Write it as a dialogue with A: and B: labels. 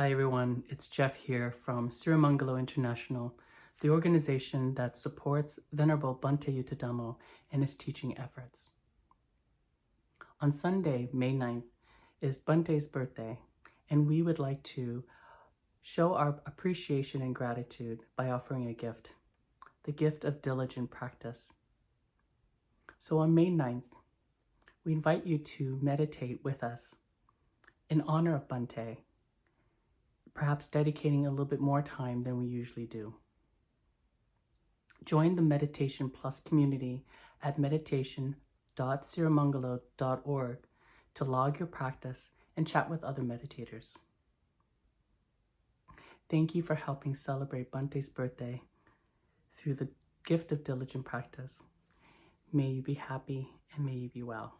A: Hi everyone, it's Jeff here from Sirimangalo International, the organization that supports Venerable Bhante Yuttadhammo in his teaching efforts. On Sunday, May 9th, is Bhante's birthday, and we would like to show our appreciation and gratitude by offering a gift, the gift of diligent practice. So on May 9th, we invite you to meditate with us in honor of Bhante, perhaps dedicating a little bit more time than we usually do. Join the Meditation Plus community at meditation.sirimangalo.org to log your practice and chat with other meditators. Thank you for helping celebrate Bhante's birthday through the gift of diligent practice. May you be happy and may you be well.